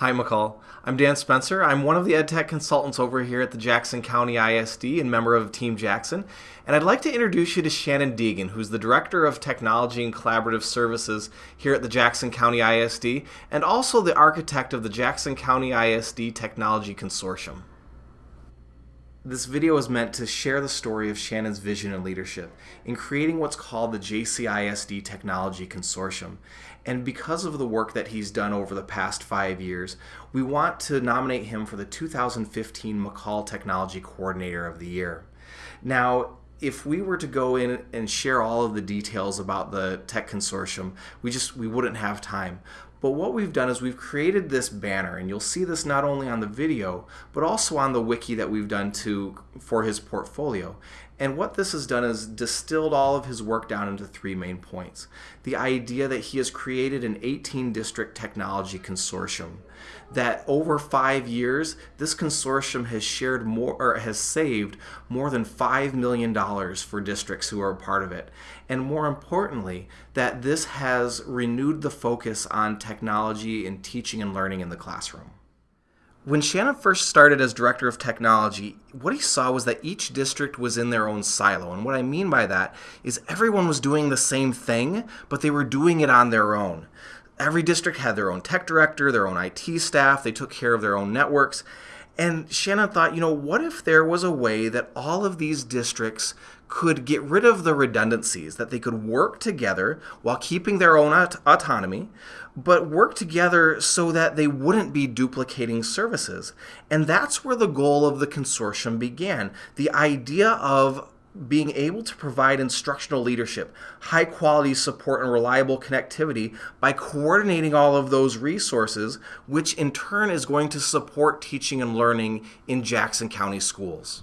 Hi, MACUL. I'm Dan Spencer. I'm one of the EdTech consultants over here at the Jackson County ISD and member of Team Jackson. And I'd like to introduce you to Shannon Deegan, who's the Director of Technology and Collaborative Services here at the Jackson County ISD and also the architect of the Jackson County ISD Technology Consortium. This video is meant to share the story of Shannon's vision and leadership in creating what's called the JCISD Technology Consortium. And because of the work that he's done over the past five years, we want to nominate him for the 2015 MACUL Technology Coordinator of the Year. Now, if we were to go in and share all of the details about the tech consortium, we just we wouldn't have time. But what we've done is we've created this banner, and you'll see this not only on the video, but also on the wiki that we've done to for his portfolio. And what this has done is distilled all of his work down into three main points. The idea that he has created an 18 district technology consortium. That over five years, this consortium has shared more or has saved more than $5 million for districts who are a part of it. And more importantly, that this has renewed the focus on technology and teaching and learning in the classroom. When Shannon first started as director of technology, what he saw was that each district was in their own silo. And what I mean by that is everyone was doing the same thing, but they were doing it on their own. Every district had their own tech director, their own IT staff, they took care of their own networks. And Shannon thought, you know, what if there was a way that all of these districts could get rid of the redundancies, that they could work together while keeping their own aut autonomy, but work together so that they wouldn't be duplicating services. And that's where the goal of the consortium began. The idea of being able to provide instructional leadership, high quality support, and reliable connectivity by coordinating all of those resources, which in turn is going to support teaching and learning in Jackson County schools.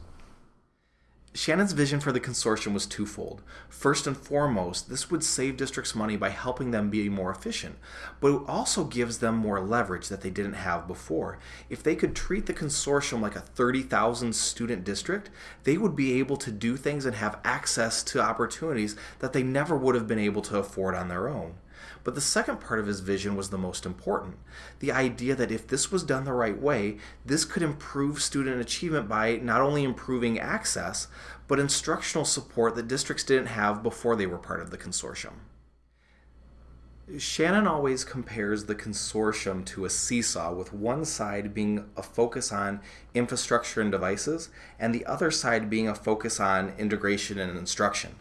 Shannon's vision for the consortium was twofold. First and foremost, this would save districts money by helping them be more efficient, but it also gives them more leverage that they didn't have before. If they could treat the consortium like a 30,000 student district, they would be able to do things and have access to opportunities that they never would have been able to afford on their own. But the second part of his vision was the most important. The idea that if this was done the right way, this could improve student achievement by not only improving access, but instructional support that districts didn't have before they were part of the consortium. Shannon always compares the consortium to a seesaw, with one side being a focus on infrastructure and devices, and the other side being a focus on integration and instruction.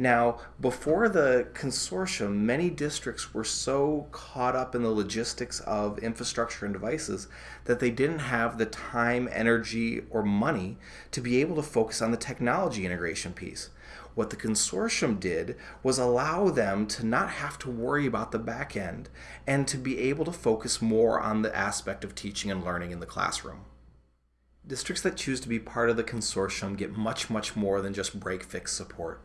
Now, before the consortium, many districts were so caught up in the logistics of infrastructure and devices that they didn't have the time, energy, or money to be able to focus on the technology integration piece. What the consortium did was allow them to not have to worry about the back end and to be able to focus more on the aspect of teaching and learning in the classroom. Districts that choose to be part of the consortium get much, much more than just break-fix support.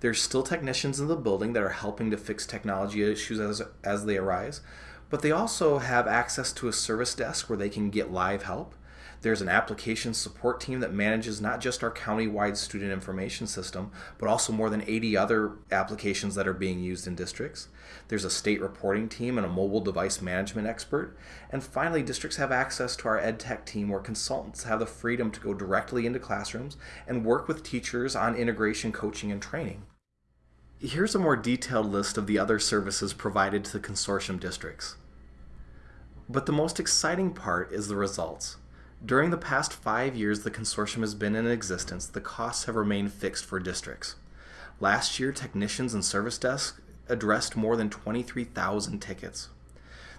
There's still technicians in the building that are helping to fix technology issues as, as they arise, but they also have access to a service desk where they can get live help. There's an application support team that manages not just our county-wide student information system, but also more than 80 other applications that are being used in districts. There's a state reporting team and a mobile device management expert. And finally, districts have access to our ed tech team where consultants have the freedom to go directly into classrooms and work with teachers on integration coaching and training. Here's a more detailed list of the other services provided to the consortium districts. But the most exciting part is the results. During the past five years the consortium has been in existence, the costs have remained fixed for districts. Last year, technicians and service desks addressed more than 23,000 tickets.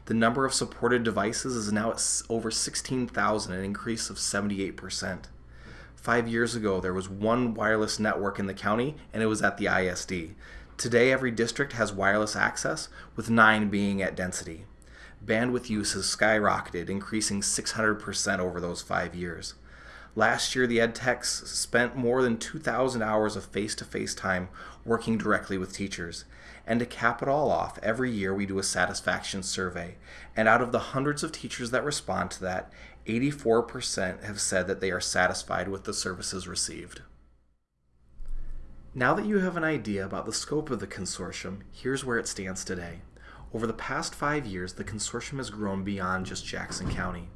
The number of supported devices is now at over 16,000, an increase of 78%. Five years ago, there was one wireless network in the county, and it was at the ISD. Today, every district has wireless access, with nine being at density. Bandwidth use has skyrocketed, increasing 600% over those five years. Last year, the EdTechs spent more than 2,000 hours of face-to-face -face time working directly with teachers. And to cap it all off, every year we do a satisfaction survey. And out of the hundreds of teachers that respond to that, 84% have said that they are satisfied with the services received. Now that you have an idea about the scope of the consortium, here's where it stands today. Over the past five years, the consortium has grown beyond just Jackson County.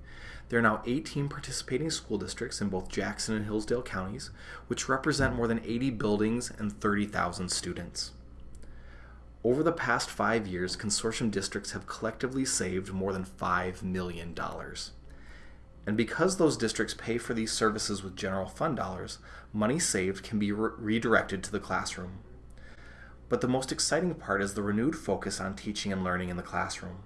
There are now 18 participating school districts in both Jackson and Hillsdale counties, which represent more than 80 buildings and 30,000 students. Over the past five years, consortium districts have collectively saved more than $5 million. And because those districts pay for these services with general fund dollars, money saved can be re redirected to the classroom. But the most exciting part is the renewed focus on teaching and learning in the classroom.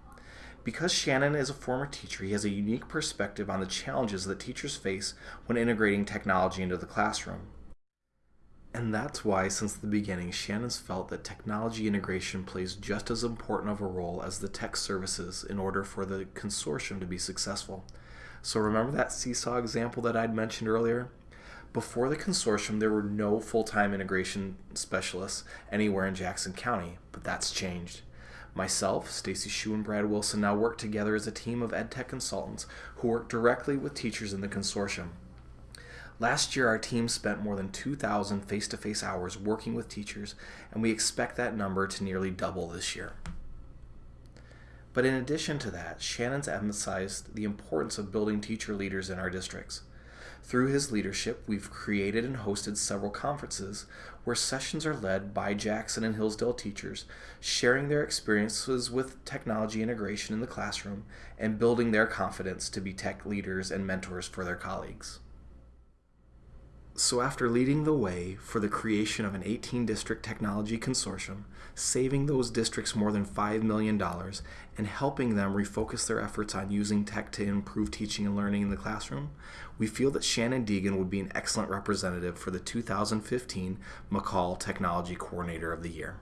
Because Shannon is a former teacher, he has a unique perspective on the challenges that teachers face when integrating technology into the classroom. And that's why, since the beginning, Shannon's felt that technology integration plays just as important of a role as the tech services in order for the consortium to be successful. So remember that seesaw example that I'd mentioned earlier? Before the consortium, there were no full-time integration specialists anywhere in Jackson County, but that's changed. Myself, Stacy Shu, and Brad Wilson now work together as a team of EdTech consultants who work directly with teachers in the consortium. Last year, our team spent more than 2,000 face-to-face hours working with teachers, and we expect that number to nearly double this year. But in addition to that, Shannon's emphasized the importance of building teacher leaders in our districts. Through his leadership, we've created and hosted several conferences where sessions are led by Jackson and Hillsdale teachers, sharing their experiences with technology integration in the classroom and building their confidence to be tech leaders and mentors for their colleagues. So after leading the way for the creation of an 18-district technology consortium, saving those districts more than $5 million, and helping them refocus their efforts on using tech to improve teaching and learning in the classroom, we feel that Shannon Deegan would be an excellent representative for the 2015 MACUL Technology Coordinator of the Year.